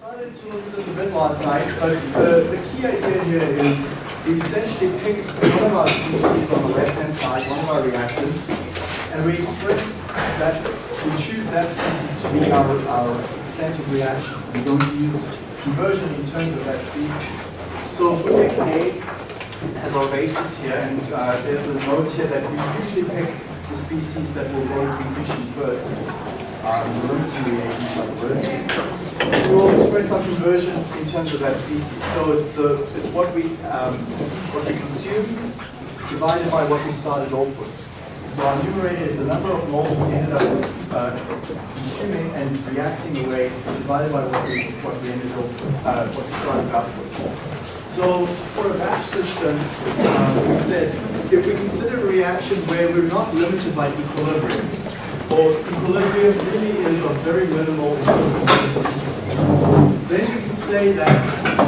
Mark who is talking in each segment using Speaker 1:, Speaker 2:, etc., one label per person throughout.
Speaker 1: started to look at this a bit last night, but the, the key idea here is we essentially pick one of our species on the left-hand side, one of our reactors, and we express that, we choose that species to be our, our extent of reaction. We don't use conversion in terms of that species. So if we pick A as our basis here, and uh, there's the note here that we usually pick the species that will go to completion first. Reagents like words. We will express our conversion in terms of that species. So it's the it's what we um, what we consume divided by what we started off with. So our numerator is the number of moles we ended up uh, consuming and reacting away divided by what we what we ended up uh, what we started out with. So for a batch system, um, we said if we consider a reaction where we're not limited by equilibrium, or equilibrium really is of very minimal importance, then you can say that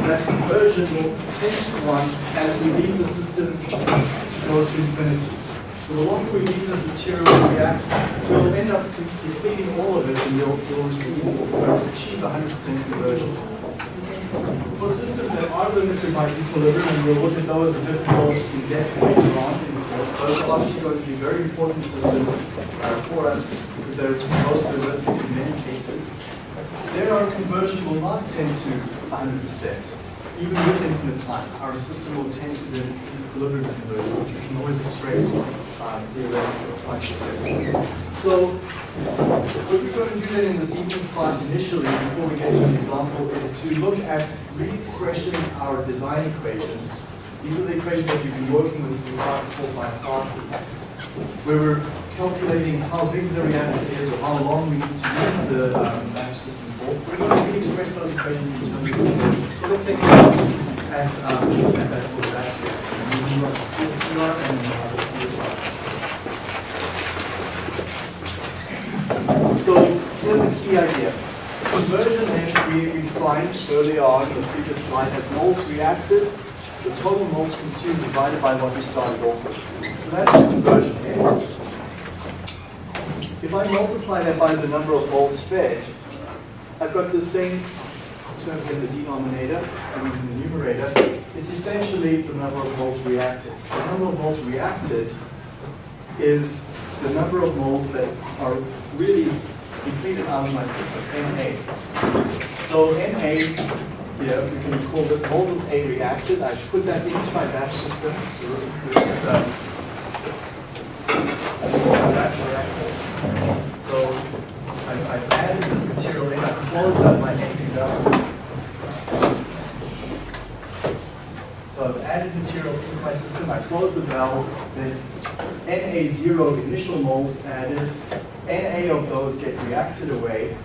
Speaker 1: that conversion will tend to one as we leave the system go to infinity. So the longer we leave the material react, we'll end up completing all of it and you'll, you'll receive, achieve 100% conversion. For systems that are limited by equilibrium, and we'll look at those a bit more in depth later on in the course, those are obviously going to be very important systems uh, for us because they're most realistic in many cases. There our conversion will not tend to 100%. Even with infinite time, our system will tend to the equilibrium conversion, which we can always express um, theoretically function. So what we're going to do then in this evening's class initially, before we get to an example, is to look at re-expressing our design equations. These are the equations that you've been working with in the past four or five classes, where we're calculating how big the reactor is or how long we need to use the um, batch system for. We're going to re-express those equations in terms of conversion. So let's take a look at, um, at that for batch reactor. And we want CSTR and uh, So here's the idea. Conversion then we, defined earlier on in the previous slide as moles reacted, the total moles consumed divided by what we started off with. So that's conversion x. If I multiply that by the number of moles fed, I've got the same term in the denominator and in the numerator. It's essentially the number of moles reacted. So the number of moles reacted is the number of moles that are really depleted out um, of my system, Na. So Na, here, we can call this of A reacted. I put that into my batch system. So um, reactor. So I, I've added this material in, I've closed up my empty valve. So I've added material into my system, I close the valve, there's Na0 initial moles added, Na of those get reacted away.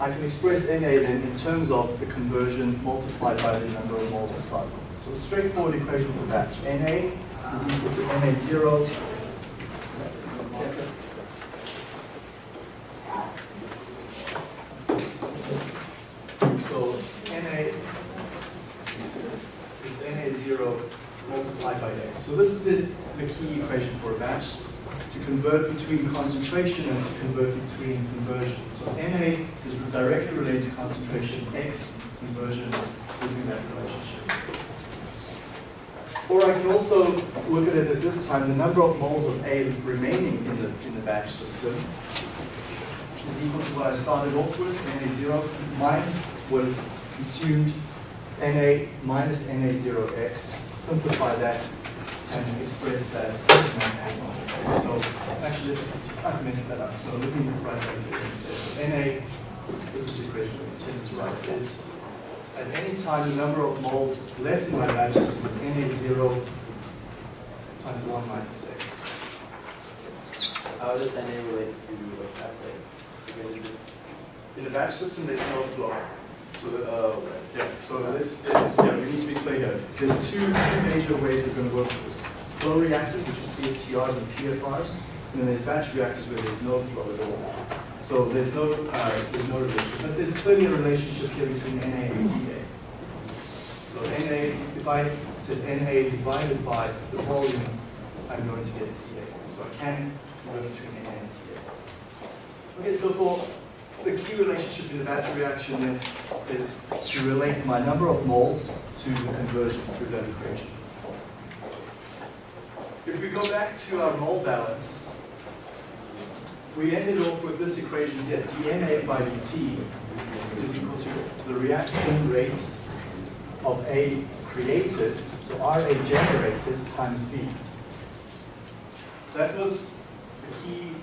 Speaker 1: I can express Na then in terms of the conversion multiplied by the number of moles start with. So straightforward equation for batch. Na is equal to Na0 so Na is Na0 multiplied by x. So this is the, the key equation for a batch to convert between concentration and to convert between conversion. So Na is directly related to concentration, X conversion using that relationship. Or I can also look at it at this time, the number of moles of A remaining in the, in the batch system is equal to what I started off with, Na0 minus what is consumed, Na minus Na0x. Simplify that and express that So actually, I've messed that up. So let me write that instead. So Na, this is the equation we intended to write is at any time the number of moles left in my batch system is Na0 times 1 minus x.
Speaker 2: How does NA relate to the pathway?
Speaker 1: In the batch system, there's no flow.
Speaker 2: So, uh,
Speaker 1: Yeah, so this is, yeah, we need to be clear here. There's two, two major ways we're going to work with this. Flow reactors, which is CSTRs and PFRs, and then there's batch reactors where there's no flow at all. So there's no, uh, there's no relationship, but there's clearly a relationship here between Na and Ca. So Na, if I said Na divided by the volume, I'm going to get Ca. So I can convert between Na and Ca. Okay, so for the key relationship in the batch reaction is to relate my number of moles to the conversion through that equation. If we go back to our mole balance, we ended off with this equation here, dNA by dt is equal to the reaction rate of A created, so RA generated times V. That was the key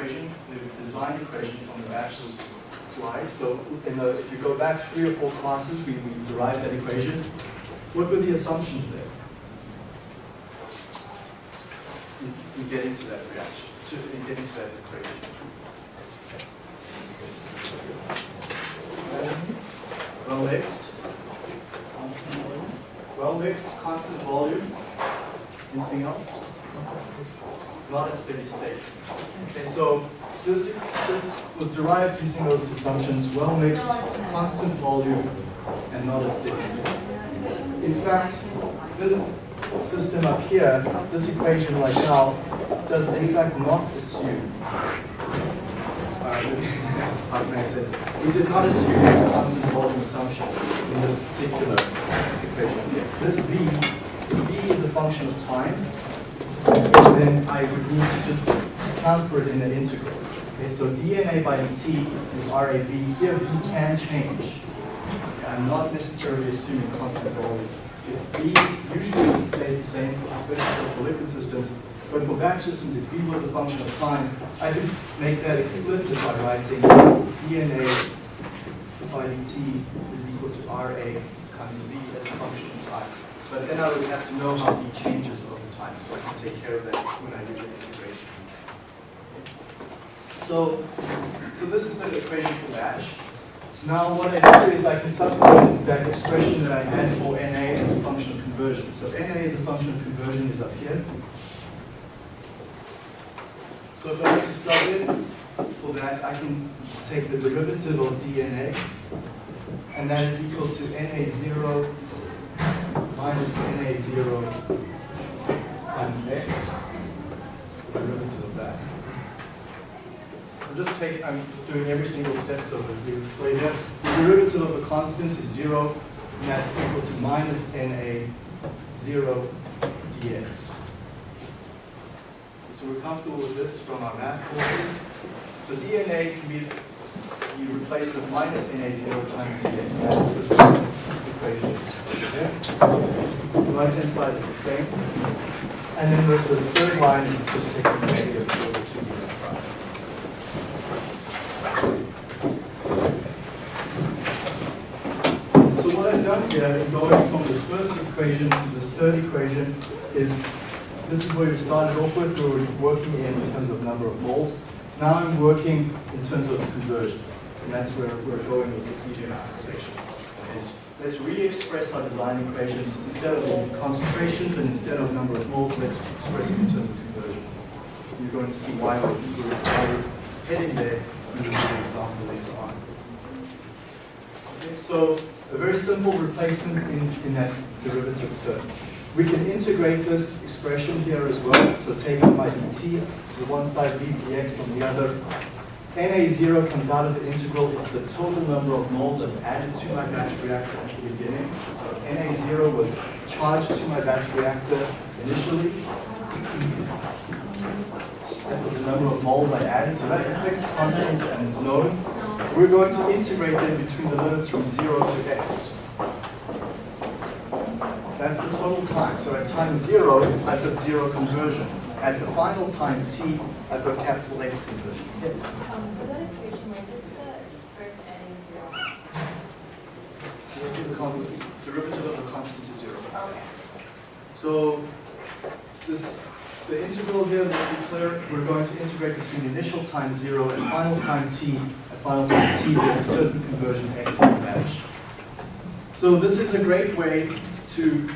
Speaker 1: equation, the design equation from the bachelor's slide. So in the, if you go back three or four classes, we, we derived that equation. What were the assumptions there? You, you get into that reaction, to you get into that equation. Well mixed. Well mixed, constant volume. Anything else? Not at steady state. Okay, so this, this was derived using those assumptions, well mixed, constant volume, and not at steady state. In fact, this system up here, this equation right now, does in fact not assume, uh? We did not assume a constant volume assumption in this particular equation here. This V, V is a function of time, then I would need to just account for it in the integral. Okay, so dNA by dt is RAV. Here V can change. I'm not necessarily assuming constant volume. If V usually stays the same, especially for liquid systems, but for batch systems, if V was a function of time, I could make that explicit by writing dNA by dt is equal to RA times V as a function of time. But then I would have to know how V changes over time, so I can take care of that when I do the integration. So, so this is the equation for batch. Now what I do is I can substitute that expression that I had for NA as a function of conversion. So NA as a function of conversion is up here. So if I were to sub in for that, I can take the derivative of DNA, and that is equal to NA0 minus NA0 times X, the derivative of that. I'm just taking, I'm doing every single step so that we play there. The derivative of a constant is zero, and that's equal to minus NA zero dx. So we're comfortable with this from our math courses. So DNA can be, be replace with minus NA zero times dx. That's what this equation is. Okay? The right hand side is the same. And then there's this third line is just taking the negative over to the other side. So what I've done here in going from this first equation to this third equation is, this is where we started off with, where we're working in terms of number of moles. Now I'm working in terms of conversion, and that's where we're going with this EGMS section. Is let's re-express our design equations instead of concentrations and instead of number of moles, let's express it in terms of conversion. You're going to see why we're, why we're heading there in the example later on. Okay, so a very simple replacement in, in that derivative term. We can integrate this expression here as well. So take up my dt to one side, leave dx on the other. Na0 comes out of the integral. It's the total number of moles I've added to my batch reactor at the beginning. So Na0 was charged to my batch reactor initially. That was the number of moles I added. So that's a fixed constant and it's known. We're going to integrate them between the limits from 0 to x. That's the total time. So at time 0, I've got 0 conversion. At the final time t, I've got capital X conversion. Yes?
Speaker 3: Um, for that equation, where did the first adding zero?
Speaker 1: The constant, derivative of the constant to 0.
Speaker 3: Okay.
Speaker 1: So this, the integral here, let's be clear, we're going to integrate between initial time 0 and final time t. At final time t, there's a certain conversion x in the batch. So this is a great way to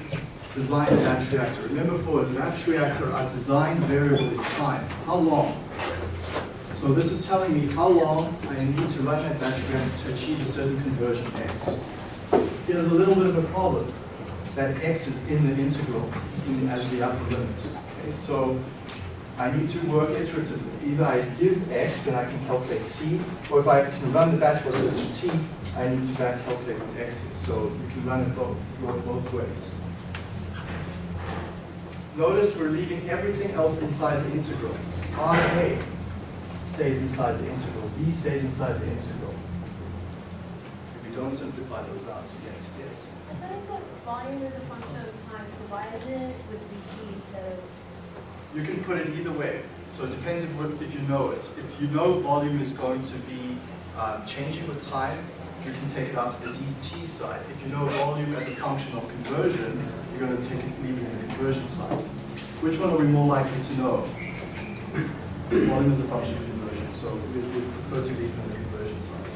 Speaker 1: design a batch reactor. Remember for a batch reactor, our design variable is time. How long? So this is telling me how long I need to run that batch reactor to achieve a certain conversion x. Here's a little bit of a problem. That x is in the integral in, as the upper limit. Okay, so I need to work iteratively. Either I give x and I can calculate t, or if I can run the batch for certain t, I need to back calculate with x here. So you can run it both both ways. Notice we're leaving everything else inside the integral. RA stays inside the integral. V stays inside the integral. If you don't simplify those out, you get yes.
Speaker 3: I thought it said volume is a function of time, so why isn't it with dt instead of?
Speaker 1: You can put it either way. So it depends if, what if you know it. If you know volume is going to be um, changing with time, you can take it out to the dt side. If you know volume as a function of conversion, you're going to take it in the conversion side. Which one are we more likely to know? volume is a function of conversion, so we prefer to leave it in the conversion side.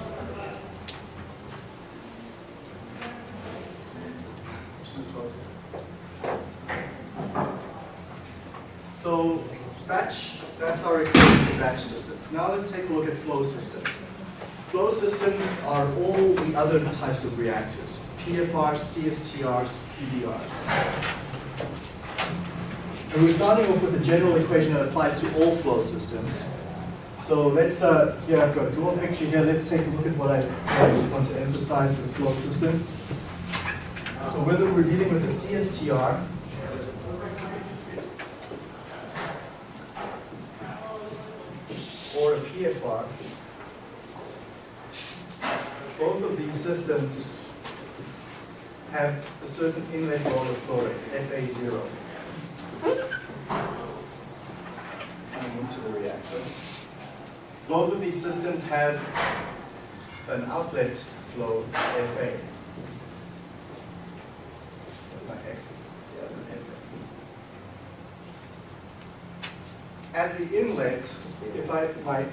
Speaker 1: So batch, that's our equation for batch systems. Now let's take a look at flow systems. Flow systems are all the other types of reactors. PFRs, CSTRs, PBRs. And we're starting off with a general equation that applies to all flow systems. So let's, uh, here I've got a draw picture here. Let's take a look at what I, what I want to emphasize with flow systems. So whether we're dealing with a CSTR, or a PFR, both of these systems have a certain inlet of flow rate, FA0, coming into the reactor. Both of these systems have an outlet flow, FA. My exit, yeah, FA. At the inlet, if I, my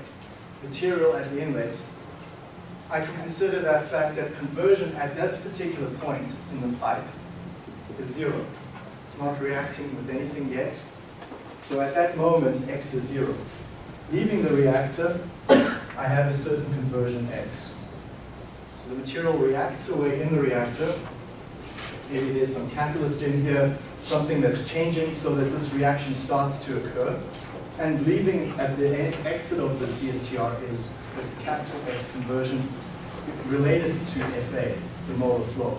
Speaker 1: material at the inlet, I can consider that fact that conversion at this particular point in the pipe is zero. It's not reacting with anything yet. So at that moment, x is zero. Leaving the reactor, I have a certain conversion x. So the material reacts away in the reactor. Maybe there's some catalyst in here, something that's changing so that this reaction starts to occur. And leaving at the exit of the CSTR is the capital X conversion related to FA, the molar flow.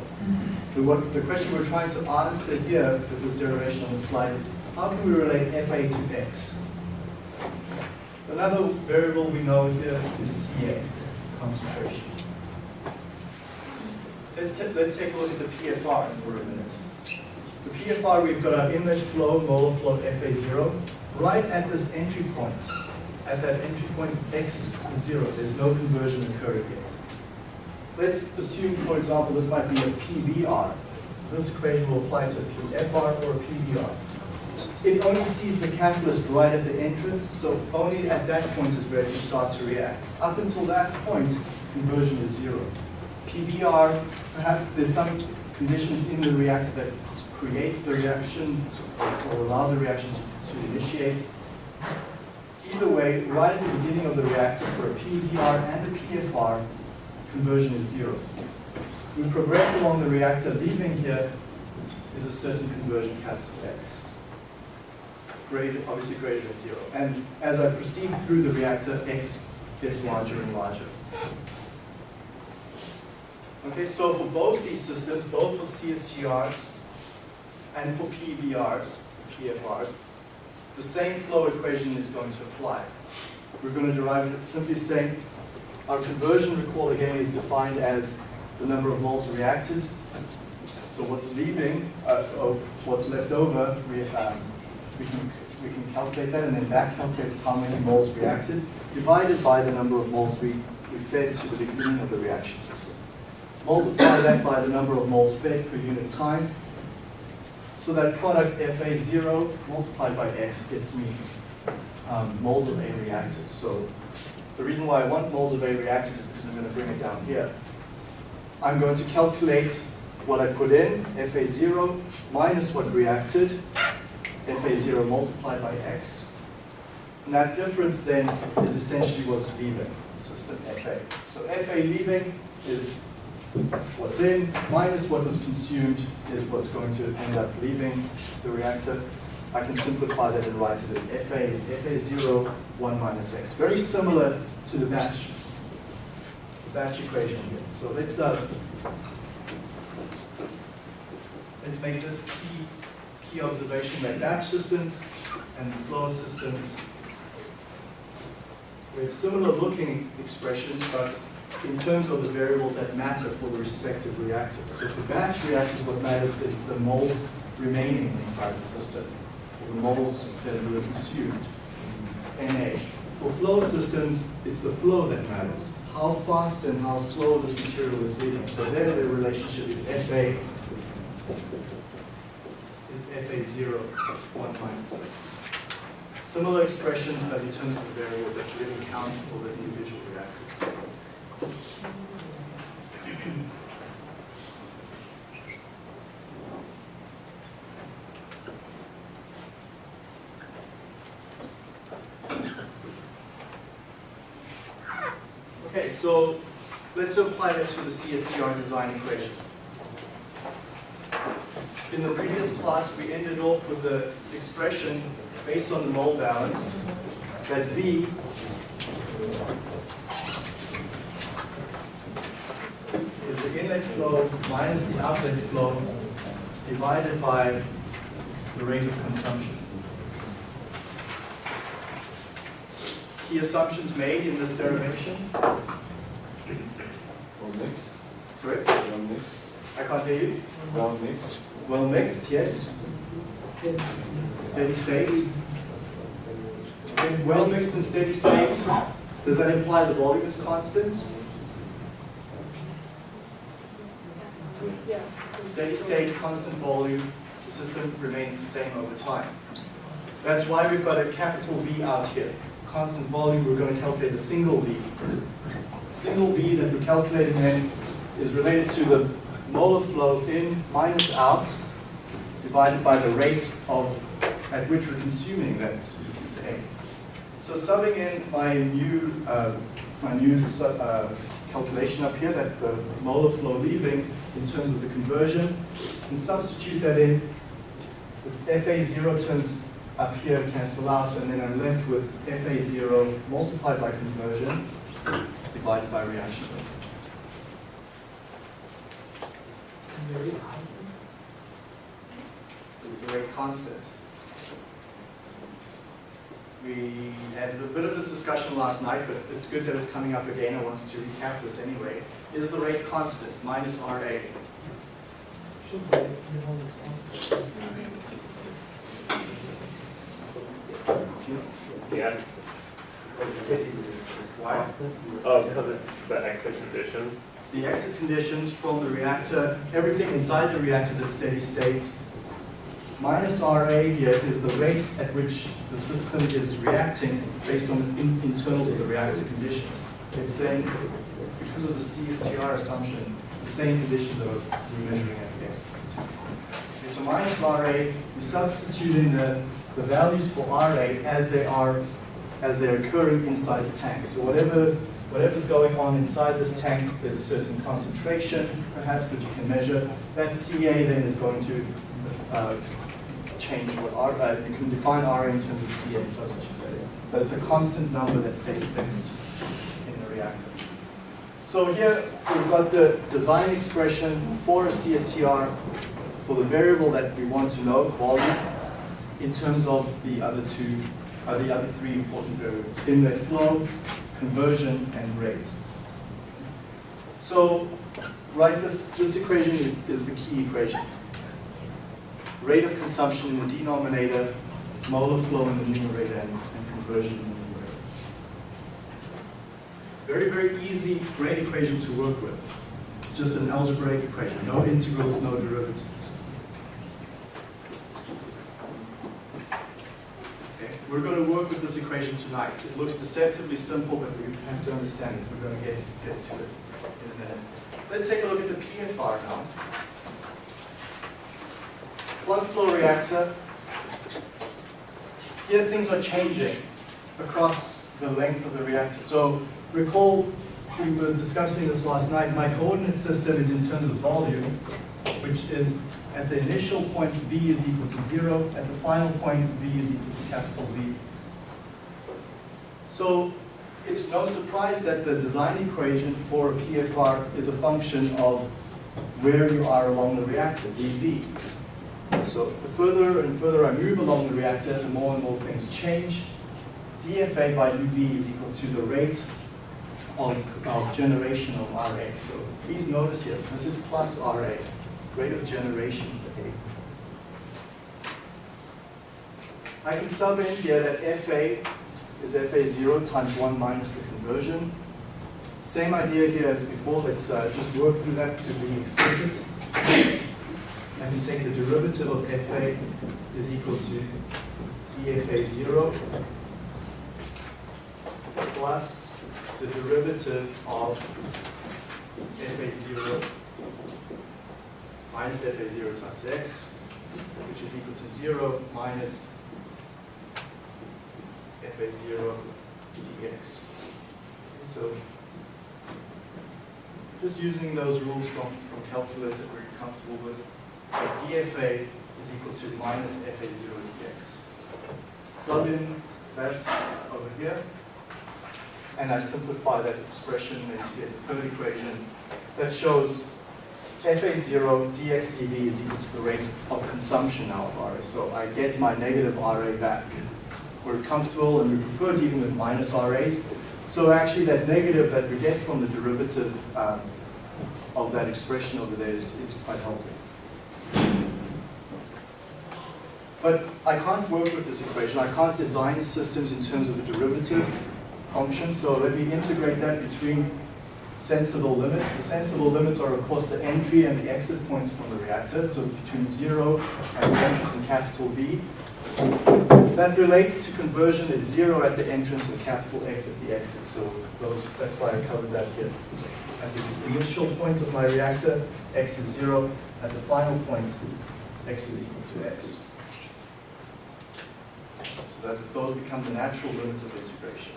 Speaker 1: The, what, the question we're trying to answer here with this derivation on the slide is, how can we relate FA to X? Another variable we know here is CA, concentration. Let's, let's take a look at the PFR for a minute. The PFR, we've got our inlet flow, molar flow FA0, right at this entry point. At that entry point, X is zero. There's no conversion occurring yet. Let's assume, for example, this might be a PBR. This equation will apply to a PFR or a PBR. It only sees the catalyst right at the entrance, so only at that point is where you start to react. Up until that point, conversion is zero. PBR, perhaps there's some conditions in the reactor that creates the reaction or allow the reaction to, to initiate. Either way, right at the beginning of the reactor for a PBR and a PFR, conversion is zero. We progress along the reactor, leaving here is a certain conversion capital X. Greater, obviously greater than zero. And as I proceed through the reactor, X gets larger and larger. Okay, so for both these systems, both for CSTRs and for PBRs, PFRs, the same flow equation is going to apply. We're going to derive it simply saying our conversion, recall again, is defined as the number of moles reacted. So what's leaving, uh, what's left over, we, um, we, can, we can calculate that and then back calculate how many moles reacted, divided by the number of moles we, we fed to the beginning of the reaction system. Multiply that by the number of moles fed per unit time. So that product FA0 multiplied by X gets me um, moles of A reacted. So the reason why I want moles of A reacted is because I'm going to bring it down here. I'm going to calculate what I put in, FA0 minus what reacted, FA0 multiplied by X. And that difference then is essentially what's leaving the system, FA. So FA leaving is what's in, minus what was consumed is what's going to end up leaving the reactor. I can simplify that and write it as FA is FA0, 1 minus X. Very similar to the batch, the batch equation here. So let's, uh, let's make this key, key observation that batch systems and flow systems we have similar looking expressions, but in terms of the variables that matter for the respective reactors. So for batch reactors, what matters is the moles remaining inside the system, or the moles that were consumed, Na. Uh, for flow systems, it's the flow that matters. How fast and how slow this material is leaving. So there the relationship is Fa is Fa0, 1 minus X. Similar expressions, but in terms of the variables that really count for the individual. Okay, so let's apply that to the CSTR design equation. In the previous class, we ended off with the expression based on the mole balance that V is the inlet flow minus the outlet flow divided by the rate of consumption. Key assumptions made in this derivation.
Speaker 4: Well mixed,
Speaker 1: Correct?
Speaker 4: well mixed,
Speaker 1: I can't hear you.
Speaker 4: well mixed,
Speaker 1: Well mixed, yes. Steady state. Okay, well mixed and steady state. Does that imply the volume is constant?
Speaker 3: Yeah.
Speaker 1: Steady state, constant volume, the system remains the same over time. That's why we've got a capital V out here. Constant volume, we're going to calculate a single V. Single V that we're calculating then is related to the molar flow in minus out divided by the rate of at which we're consuming that species A. So subbing in my new uh, my new uh, calculation up here that the molar flow leaving in terms of the conversion, and substitute that in. With FA0 terms up here cancel out, and then I'm left with FA0 multiplied by conversion divided by reaction rate. is the rate constant. We had a bit of this discussion last night, but it's good that it's coming up again. I wanted to recap this anyway. Is the rate constant minus RA?
Speaker 5: Yes.
Speaker 1: It is. Why?
Speaker 5: Oh, because it's the exit conditions.
Speaker 1: It's the exit conditions from the reactor, everything inside the reactor is at steady state. Minus RA here is the rate at which the system is reacting based on the in- internals of the reactor conditions. It's then, because of the CSTR assumption, the same conditions that we're measuring at the exit. Okay, so minus RA, we substitute in the, the values for RA as they are, as they're occurring inside the tank. So whatever, whatever's going on inside this tank, there's a certain concentration, perhaps, that you can measure. That CA then is going to uh, change what R, uh, you can define RA in terms of CA substitute. But it's a constant number that stays fixed in the reactor. So here we've got the design expression for a CSTR for the variable that we want to know, volume, in terms of the other two, uh, the other three important variables, inlet flow, conversion, and rate. So, right, this, this equation is, is the key equation. Rate of consumption in the denominator, molar flow in the numerator, and, and conversion in the numerator. Very, very easy, great equation to work with. Just an algebraic equation, no integrals, no derivatives. Okay, We're going to work with this equation tonight. It looks deceptively simple, but we have to understand it. We're going to get, get to it in a minute. Let's take a look at the PFR now. Plug flow reactor. Here things are changing across the length of the reactor. So recall we were discussing this last night. My coordinate system is in terms of volume, which is At the initial point, V is equal to zero. At the final point, V is equal to capital V. So it's no surprise that the design equation for a PFR is a function of where you are along the reactor, dV. So the further and further I move along the reactor, the more and more things change. dFA by dV is equal to the rate of, of generation of RA. So please notice here, this is plus RA, rate of generation of A. I can sub in here that FA is FA0 times 1 minus the conversion. Same idea here as before, let's uh, just work through that to be explicit. I can take the derivative of FA is equal to dFA0 plus the derivative of FA0 minus FA0 times x, which is equal to 0 minus FA0 dx. So just using those rules from, from calculus that we're comfortable with, so dFA is equal to minus FA0 dx. Sub in that over here, and I simplify that expression into the third equation that shows FA0 dx dV is equal to the rate of consumption now of RA. So I get my negative RA back. We're comfortable and we prefer dealing with minus RAs. So actually that negative that we get from the derivative um, of that expression over there is, is quite helpful. But I can't work with this equation. I can't design systems in terms of a derivative function. So let me integrate that between sensible limits. The sensible limits are, of course, the entry and the exit points from the reactor. So between 0 and the entrance in capital V. That relates to conversion at 0 at the entrance and capital X at the exit. So those, that's why I covered that here. At the initial point of my reactor, X is 0. At the final point, X is equal to X. So that those become the natural limits of integration.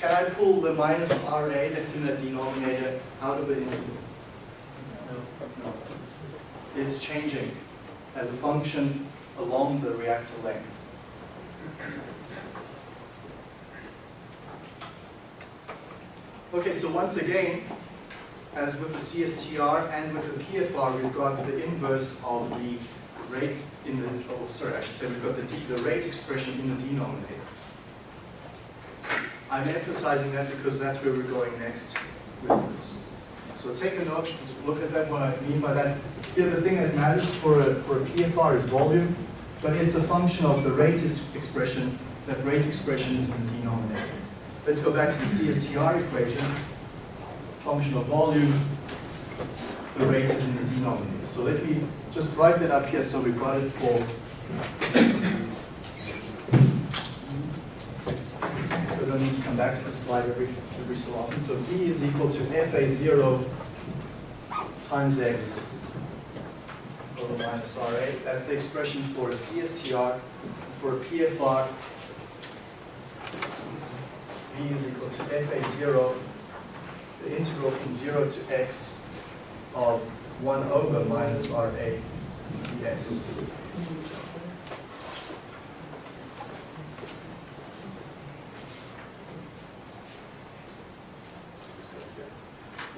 Speaker 1: Can I pull the minus RA that's in the denominator out of the integral? No. It's changing as a function along the reactor length. Okay, so once again, as with the CSTR and with the PFR, we've got the inverse of the rate in the, oh, sorry, I should say we've got the, the rate expression in the denominator. I'm emphasizing that because that's where we're going next with this. So take a note, look at that, what I mean by that. Here, the thing that matters for a, for a PFR is volume, but it's a function of the rate expression. That rate expression is in the denominator. Let's go back to the CSTR equation. Function of volume, the rate is in the denominator. So let me just write that up here so we've got it for so I don't need to come back to the slide every, every so often. So V is equal to FA0 times X over minus RA. That's the expression for a CSTR. For a PFR, V is equal to FA0, the integral from 0 to x of 1 over minus RA dx.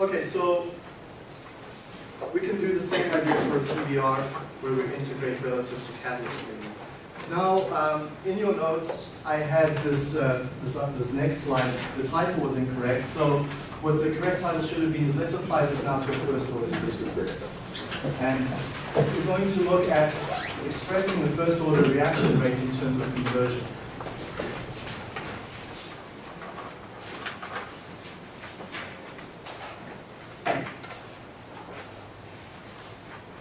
Speaker 1: Okay, so we can do the same idea for PBR where we integrate relative to catalyst rate. Now, um, in your notes, I had this, uh, this, uh, this next slide. The title was incorrect. So what the correct title should have been is let's apply this now to a first order system. And we're going to look at expressing the first order reaction rate in terms of conversion.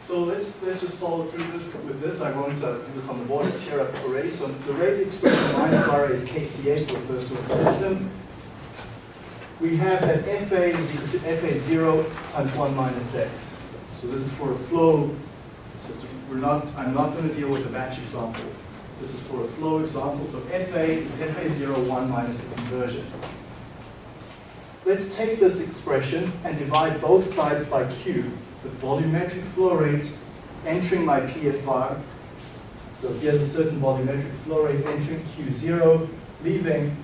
Speaker 1: So let's, let's just follow through this, with this. I won't uh, do this on the board, it's here already. So the rate expression minus RA is KCA for the first order system. We have that FA is equal to FA0 times 1 minus X. So this is for a flow system. We're not, I'm not going to deal with a batch example. This is for a flow example. So FA is FA0 1 minus the conversion. Let's take this expression and divide both sides by Q the volumetric flow rate entering my PFR. So here's a certain volumetric flow rate entering Q0, leaving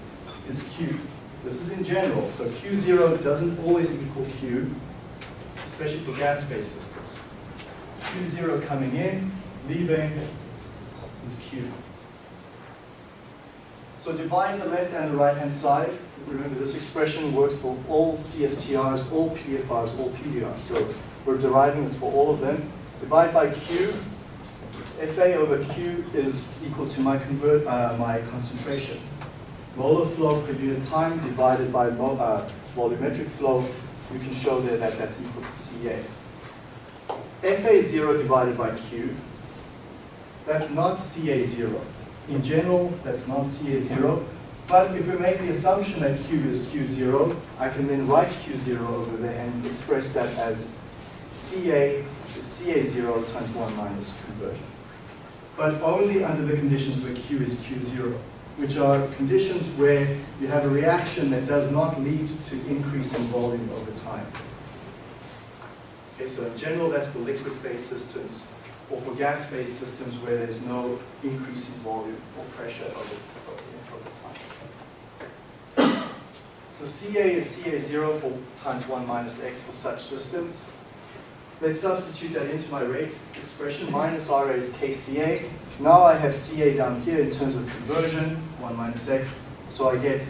Speaker 1: is Q. This is in general, so Q0 doesn't always equal Q, especially for gas-based systems. Q0 coming in, leaving is Q. So divide the left and the right-hand side. Remember, this expression works for all CSTRs, all PFRs, all PBRs. So we're deriving this for all of them. Divide by Q. FA over Q is equal to my convert, uh, my concentration. Molar flow per unit time divided by uh, volumetric flow. You can show there that that's equal to CA. FA is 0 divided by Q. That's not CA0. In general, that's not CA0. But if we make the assumption that Q is Q0, I can then write Q0 over there and express that as CA is CA0 times 1 minus conversion. But only under the conditions where Q is Q0, which are conditions where you have a reaction that does not lead to increase in volume over time. Okay, so in general, that's for liquid-phase systems or for gas-phase systems where there's no increase in volume or pressure over, over time. So CA is CA0 for times 1 minus x for such systems. Let's substitute that into my rate expression. Minus RA is KCA. Now I have CA down here in terms of conversion, 1 minus x. So I get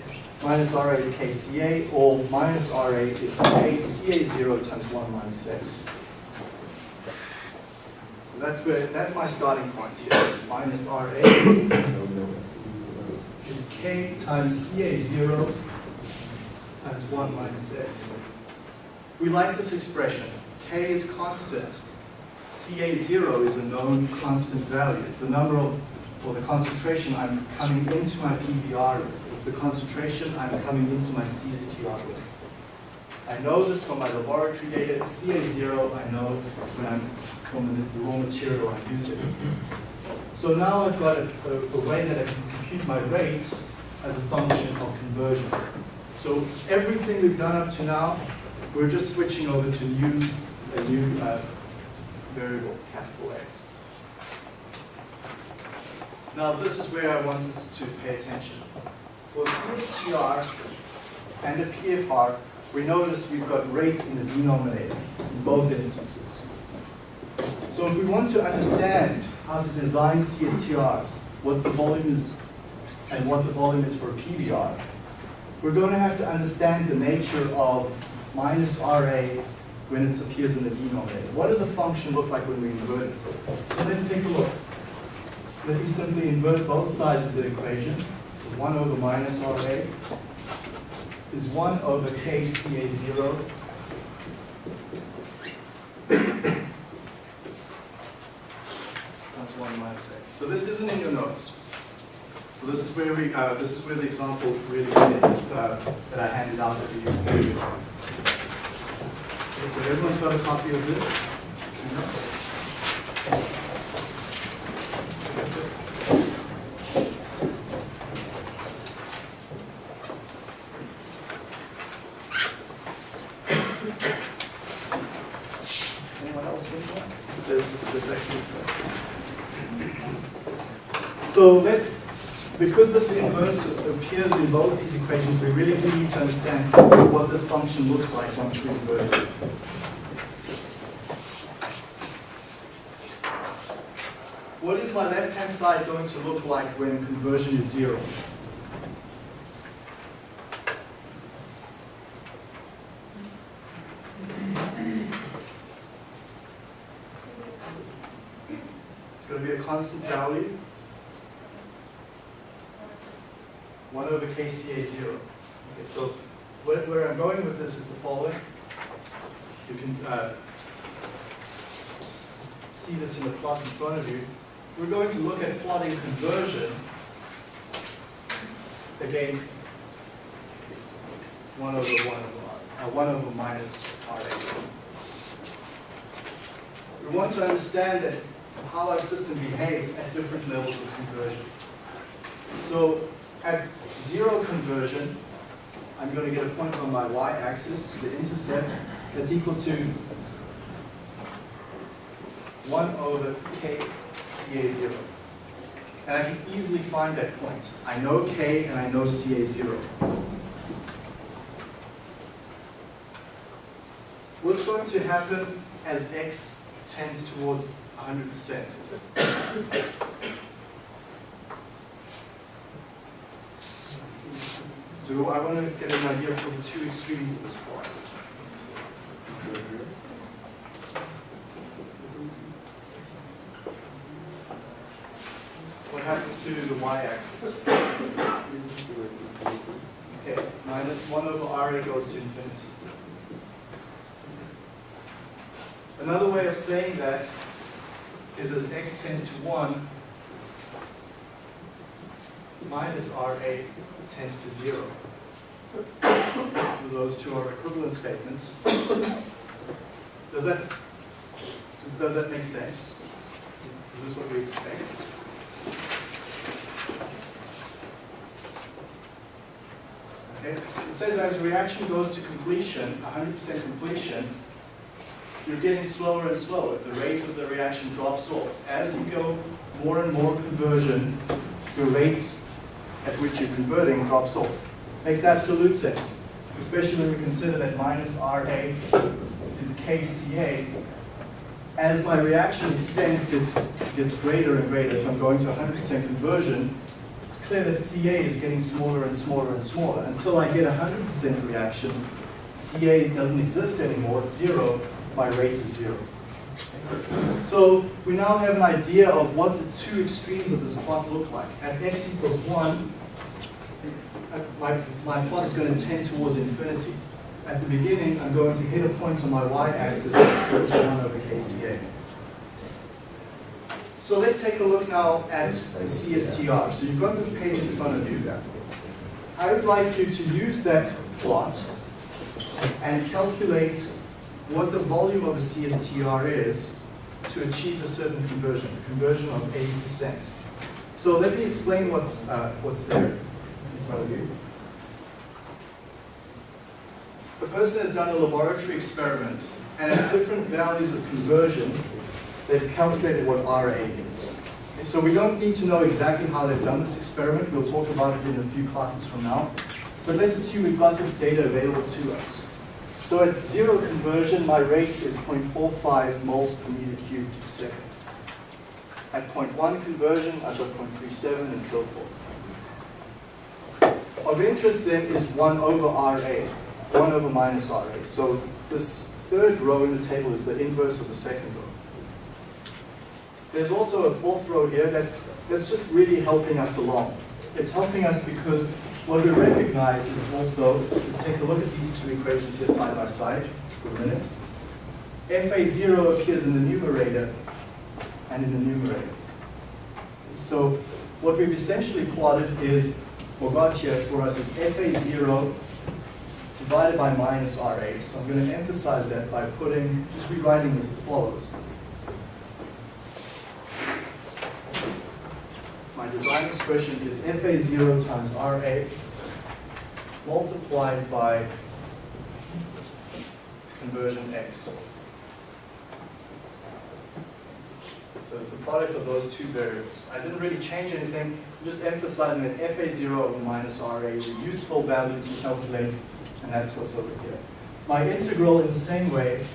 Speaker 1: minus RA is KCA, or minus RA is K, CA0 times 1 minus x. So that's where, that's my starting point here. Minus RA is K times CA0 times 1 minus x. We like this expression. K is constant. CA0 is a known constant value. It's the number of, or the concentration I'm coming into my PBR with. The concentration I'm coming into my CSTR with. I know this from my laboratory data. CA0, I know when I'm from the raw material I'm using. So now I've got a, a, a way that I can compute my rate as a function of conversion. So everything we've done up to now, we're just switching over to new, a new uh, variable, capital X. Now this is where I want us to pay attention. For CSTR and a PFR, we notice we've got rate in the denominator in both instances. So if we want to understand how to design CSTRs, what the volume is and what the volume is for a PBR, we're going to have to understand the nature of minus RA when it appears in the denominator. What does a function look like when we invert it? So let's take a look. Let me simply invert both sides of the equation. So 1 over minus RA is 1 over KCA0 That's 1 minus x. So this isn't in your notes. So this is where we, uh, this is where the example really is uh, that I handed out to you. Okay, so everyone's got a copy of this? Anyone else think that? This, this actually is. So let's, because this inverse appears in both these equations, we really need to understand what this function looks like once we invert it. What is my left-hand side going to look like when conversion is zero? It's going to be a constant value. 1 over KCA 0. Okay, so where, where I'm going with this is the following. You can uh, see this in the plot in front of you. We're going to look at plotting conversion against 1 over 1 over R, uh, 1 over minus RA. We want to understand that how our system behaves at different levels of conversion. So at zero conversion, I'm going to get a point on my y-axis, the intercept, that's equal to 1 over k CA0. And I can easily find that point. I know k and I know CA0. What's going to happen as x tends towards 100%? Do I want to get an idea for the two extremes of this plot? What happens to the y-axis? Okay, minus 1 over RA goes to infinity. Another way of saying that is as x tends to 1, minus RA tends to 0. Those two are equivalent statements. Does that, does that make sense? Is this what we expect? Okay. It says as reaction goes to completion, 100% completion, you're getting slower and slower. The rate of the reaction drops off. As you go more and more conversion, your rate at which you're converting drops off. Makes absolute sense, especially when we consider that minus RA is KCA. As my reaction extends, gets, gets greater and greater, so I'm going to 100% conversion, it's clear that CA is getting smaller and smaller and smaller. Until I get 100% reaction, CA doesn't exist anymore, it's zero, my rate is zero. So we now have an idea of what the two extremes of this plot look like. At x equals 1, uh, my, my plot is going to tend towards infinity. At the beginning, I'm going to hit a point on my y-axis equals 1 over kCa. So let's take a look now at the CSTR. So you've got this page in front of you. I would like you to use that plot and calculate what the volume of a CSTR is to achieve a certain conversion, a conversion of 80%. So let me explain what's, uh, what's there front of you. The person has done a laboratory experiment, and at different values of conversion, they've calculated what RA is. So we don't need to know exactly how they've done this experiment. We'll talk about it in a few classes from now. But let's assume we've got this data available to us. So at zero conversion, my rate is 0.45 moles per meter cubed per second. At 0.1 conversion, I've got 0.37 and so forth. Of interest then is 1 over RA, 1 over minus RA. So this third row in the table is the inverse of the second row. There's also a fourth row here that's, that's just really helping us along. It's helping us because what we recognize is also, let's take a look at these two equations here side by side for a minute. FA0 appears in the numerator and in the numerator. So what we've essentially plotted is, or got here for us is FA0 divided by minus RA. So I'm going to emphasize that by putting, just rewriting this as follows. My design expression is FA0 times RA multiplied by conversion X. So it's the product of those two variables. I didn't really change anything, just emphasizing that FA0 over minus RA is a useful value to calculate, and that's what's over here. My integral in the same way,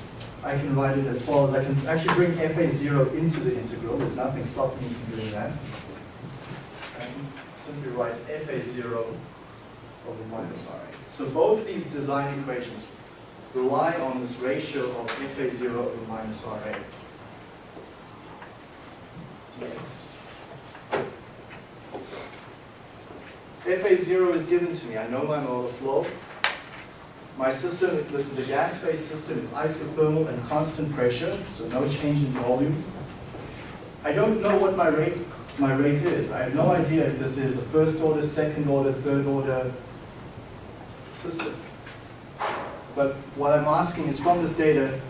Speaker 1: I can write it as follows. I can actually bring FA0 into the integral. There's nothing stopping me from doing that. I can simply write FA0 over minus RA. So both these design equations rely on this ratio of FA0 over minus RA. dx. FA0 is given to me. I know my molar flow. My system, this is a gas phase system, it's isothermal and constant pressure, so no change in volume. I don't know what my rate, my rate is. I have no idea if this is a first order, second order, third order system. But what I'm asking is from this data,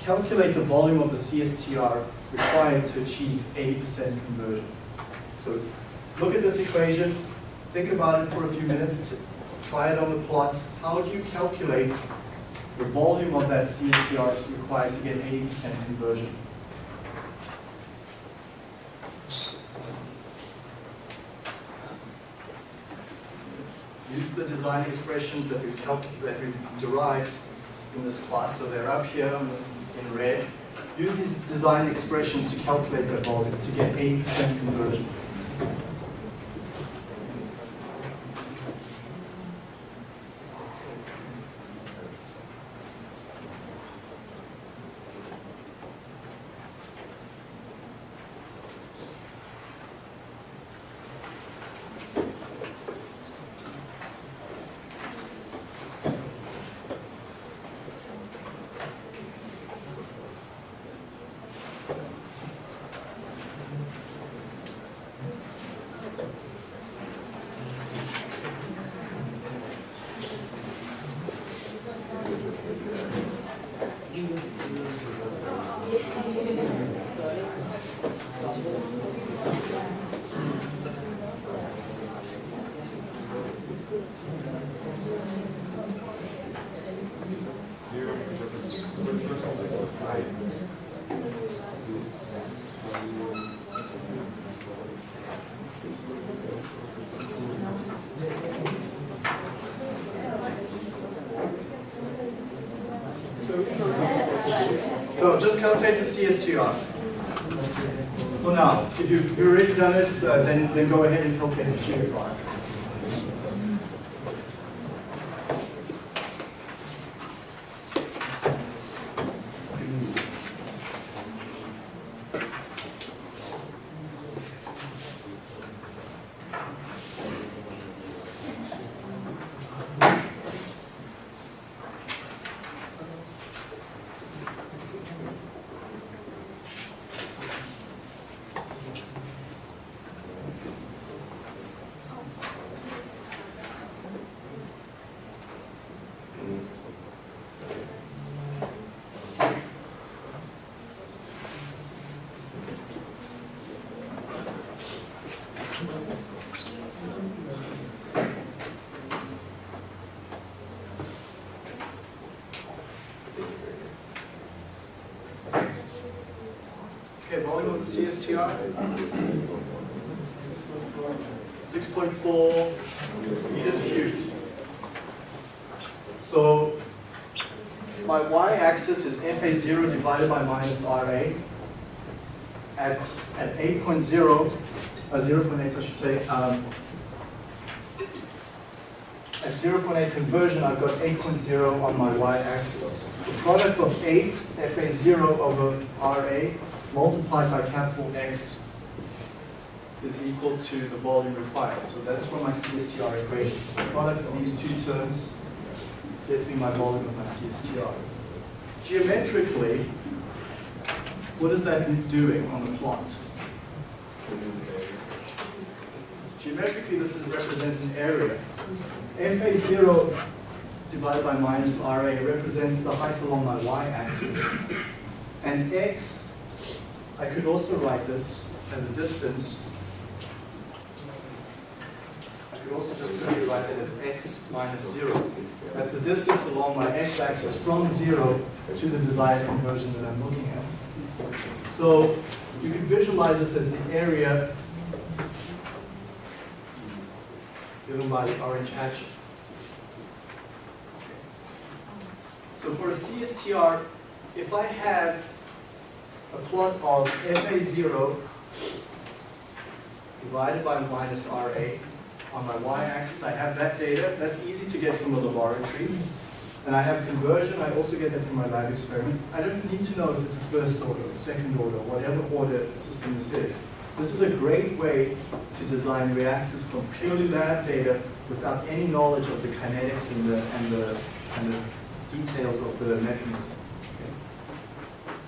Speaker 1: calculate the volume of the CSTR required to achieve 80% conversion. So look at this equation, think about it for a few minutes, try it on the plot. How do you calculate the volume of that CSTR required to get 80% conversion? Use the design expressions that we've, that we've derived in this class, so they're up here in red. Use these design expressions to calculate that volume to get 80% conversion. So just calculate the CSTR. For now, if you've already done it, uh, then, then go ahead and calculate the CSTR. Okay, volume of the CSTR. 6.4 meters cubed. So my y-axis is FA0 divided by minus RA. At, at 8.0, uh, 0.8 I should say, um, at 0.8 conversion, I've got 8.0 on my y-axis. The product of 8, FA0 over RA, multiplied by capital X is equal to the volume required. So that's for my CSTR equation. The product of these two terms gives me my volume of my CSTR. Geometrically, what is that doing on the plot? Geometrically, this represents an area. FA0 divided by minus RA represents the height along my y-axis. And x, I could also write this as a distance. Could also just simply write that as x minus 0. That's the distance along my x-axis from 0 to the desired conversion that I'm looking at. So you can visualize this as the area given by the orange hatchet. So for a CSTR, if I have a plot of FA0 divided by minus RA on my y-axis, I have that data. That's easy to get from the laboratory. And I have conversion, I also get that from my lab experiment. I don't need to know if it's a first order, or second order, whatever order system this is. This is a great way to design reactors from purely lab data without any knowledge of the kinetics and the, and the, and the details of the mechanism.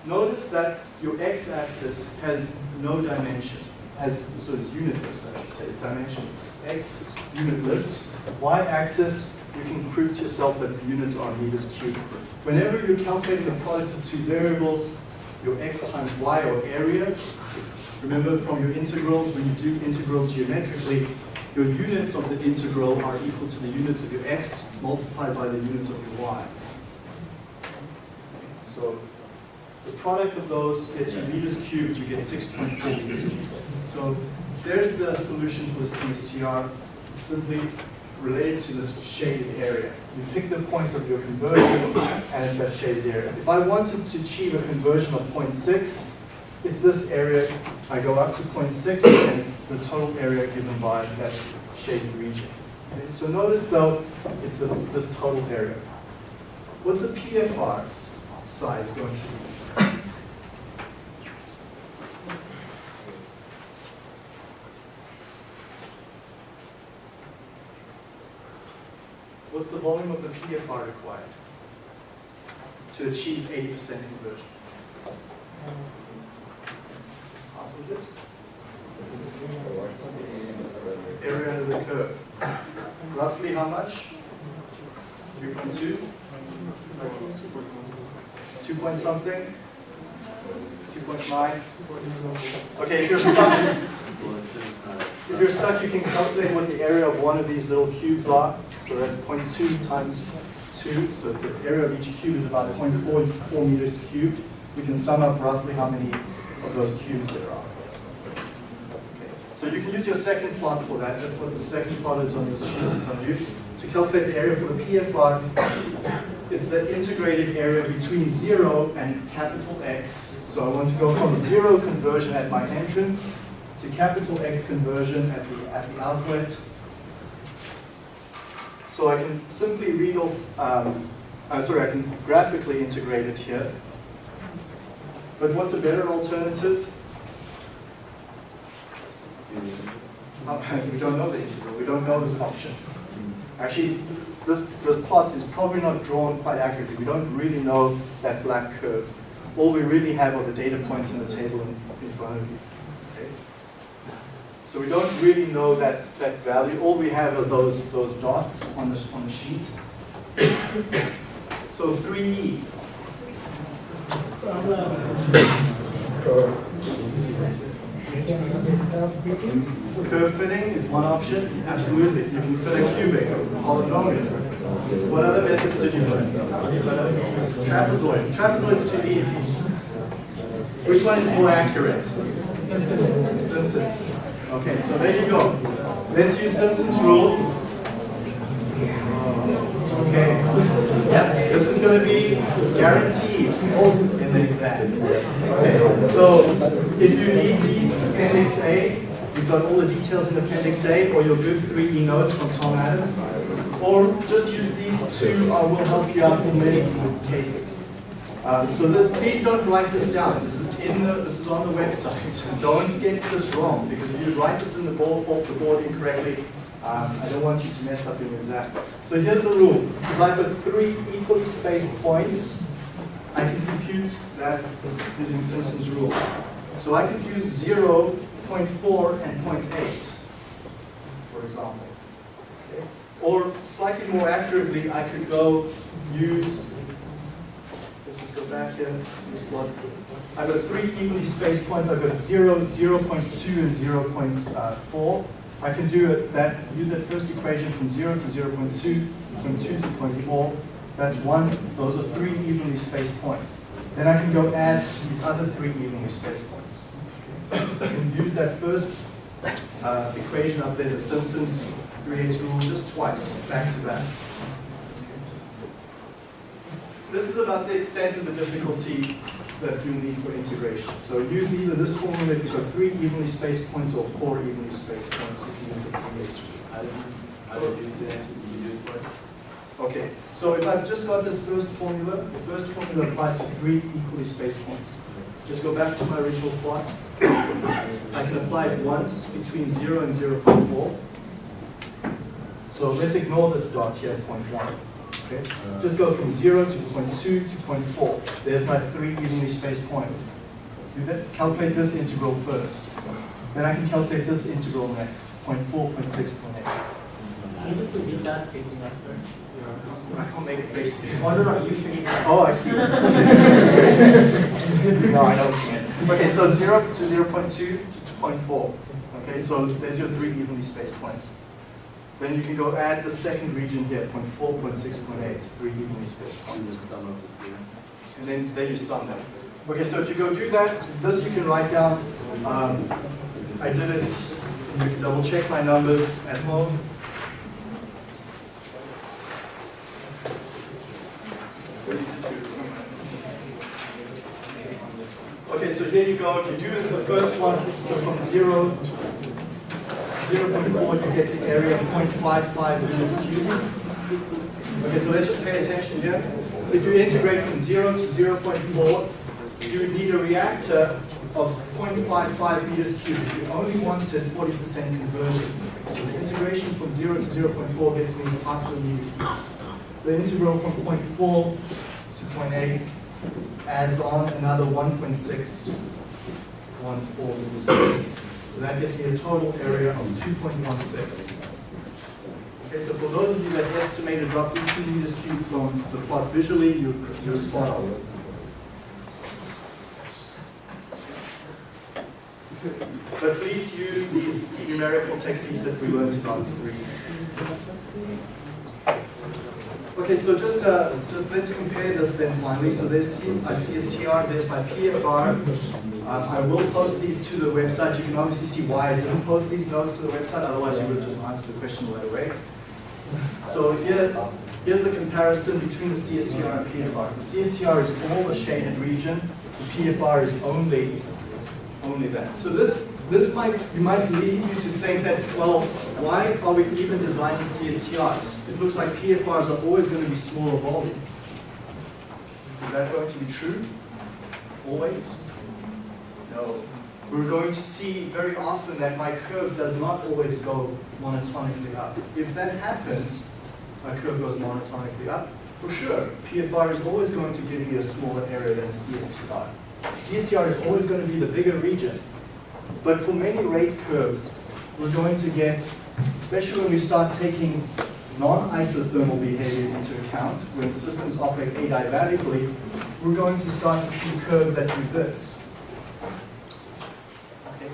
Speaker 1: Notice that your x-axis has no dimension, so it's unitless, I should say, it's dimensionless. X unitless, y-axis, you can prove to yourself that the units are meters cubed. Whenever you're calculating the product of two variables, your x times y or area, remember from your integrals, when you do integrals geometrically, your units of the integral are equal to the units of your x multiplied by the units of your y. So the product of those gets you meters cubed, you get 6.4 meters cubed. So there's the solution for the CSTR. It's simply related to this shaded area. You pick the points of your conversion, and it's that shaded area. If I wanted to achieve a conversion of 0.6, it's this area, I go up to 0.6, and it's the total area given by that shaded region. Okay, So notice though, it's this total area. What's the PFR size going to be? What's the volume of the PFR required to achieve 80% conversion? Half of it? Area under the curve. Roughly how much? 3.2? 2 point something? 2.9? Okay, if you're stuck, if you're stuck, you can calculate what the area of one of these little cubes are. So that's 0.2 times 2, so it's the area of each cube is about 0.44 meters cubed. We can sum up roughly how many of those cubes there are. So you can use your second plot for that. That's what the second plot is on the sheet in front of you. To calculate the area for the PFR, it's the integrated area between 0 and capital X. So I want to go from 0 conversion at my entrance to capital X conversion at the, at the outlet. So I can simply read off, um, uh, sorry, I can graphically integrate it here. But what's a better alternative? Uh, we don't know the integral, we don't know this option. Actually, this, this plot is probably not drawn quite accurately. We don't really know that black curve. All we really have are the data points in the table in, in front of you. So we don't really know that, that value. All we have are those, those dots on the, on the sheet. So E. 3E. Curve fitting is one option, absolutely. You can fit a cubic, a polynomial. What other methods did you learn? Trapezoid. Trapezoid's too easy. Which one is more accurate? Simpsons. Okay, so there you go. Let's use Simpson's rule. Okay. Yeah, this is going to be guaranteed in the exam. Okay, so if you need these Appendix A, you've got all the details in Appendix A, or your good 3E notes from Tom Adams, or just use these two, uh, will help you out in many cases. Um, so that, please don't write this down. This is in the, this is on the website. Don't get this wrong because if you write this in the board off the board incorrectly, um, I don't want you to mess up your exam. So here's the rule. If I've three equally spaced points, I can compute that using Simpson's rule. So I could use 0, 0.4, and 0.8, for example. Okay? Or slightly more accurately, I could go use, back here. I've got three evenly spaced points. I've got 0, 0.2, and 0.4. I can do it, that, use that first equation from 0 to 0.2, from 2 to 0.4. That's one, those are three evenly spaced points. Then I can go add these other three evenly spaced points. So I can use that first uh, equation up there, the Simpsons 3h rule, just twice, back to back. This is about the extent of the difficulty that you need for integration. So use either this formula if you've got three evenly spaced points or four evenly spaced points if you use the 3h
Speaker 2: How did you, how did you say that? You do it first?
Speaker 1: Okay, so if I've just got this first formula, the first formula applies to three equally spaced points. Just go back to my original plot. I can apply it once between 0 and 0.4. So let's ignore this dot here at point 1. Okay? Just go from 0 to 0.2 to 0.4. There's my three evenly spaced points. Do that, calculate this integral first. Then I can calculate this integral next, 0.4, 0.6, 0.8.
Speaker 2: Can you just repeat that facing us, sir?
Speaker 1: I can't make it face me.
Speaker 2: Oh, no, no, you facing us.
Speaker 1: Oh, I see. no, I don't see it. Okay, so 0 to 0 0.2 to 0.4. Okay, so there's your three evenly spaced points. Then you can go add the second region here, 0.4, 0.6, 0.8, three evenly spaced points. And then, then you sum them. Okay, so if you go do that, this you can write down. Um, I did it, you can double check my numbers at home. Okay, so here you go. If you do the first one, so from 0 zero point four, you get the area of 0.55 meters cubed. Okay, so let's just pay attention here. If you integrate from zero to zero point four, you need a reactor of 0.55 meters cubic. You only wanted forty percent conversion. So the integration from zero to zero point four gets me half a meter cubed. The integral from 0.4 to 0.8 adds on another 1.614 meters cubed. So that gets me a total area of 2.16. Okay, so for those of you that estimated roughly 2 meters cubed from the plot visually, you- you're spot on. But please use these numerical techniques that we learned about three. Okay, so just, uh, just let's compare this then finally. So there's C- CSTR, there's my PFR. Um, I will post these to the website. You can obviously see why I didn't post these notes to the website, otherwise you would have just answered the question right away. So here's, here's the comparison between the CSTR and PFR. The CSTR is all the shaded region, the PFR is only, only that. So this, this might, you might lead you to think that, well, why are we even designing CSTRs? It looks like PFRs are always going to be smaller volume. Is that going to be true? Always? No. We're going to see very often that my curve does not always go monotonically up. If that happens, my curve goes monotonically up, for sure, PFR is always going to give me a smaller area than CSTR. CSTR is always going to be the bigger region. But for many rate curves, we're going to get, especially when we start taking non-isothermal behaviors into account, when systems operate adiabatically, we're going to start to see curves that do this. Okay.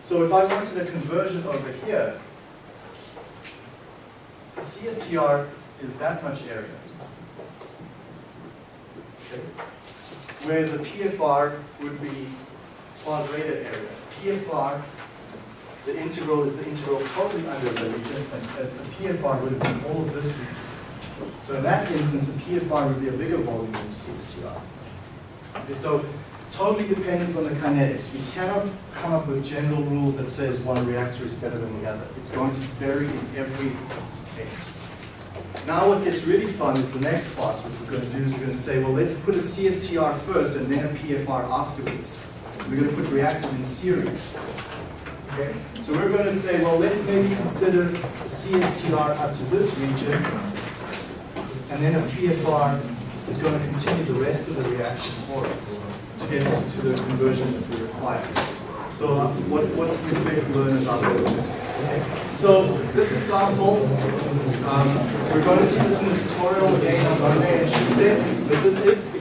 Speaker 1: So if I wanted a conversion over here, the CSTR is that much area. Okay. Whereas a PFR would be far greater area. PFR, the integral is the integral totally under the region, and the PFR would be all of this region. So in that instance, the PFR would be a bigger volume than the CSTR. Okay, so totally dependent on the kinetics. We cannot come up with general rules that says one reactor is better than the other. It's going to vary in every case. Now what gets really fun is the next part. What we're going to do is we're going to say, well, let's put a CSTR first and then a PFR afterwards. We're going to put reactors in series. Okay? So we're going to say, well, let's maybe consider CSTR up to this region, and then a PFR is going to continue the rest of the reaction for us to get to the conversion that we require. So uh, what, what can we learn about those systems? Okay. So this example, um, we're going to see this in the tutorial again on Monday and Tuesday, but this is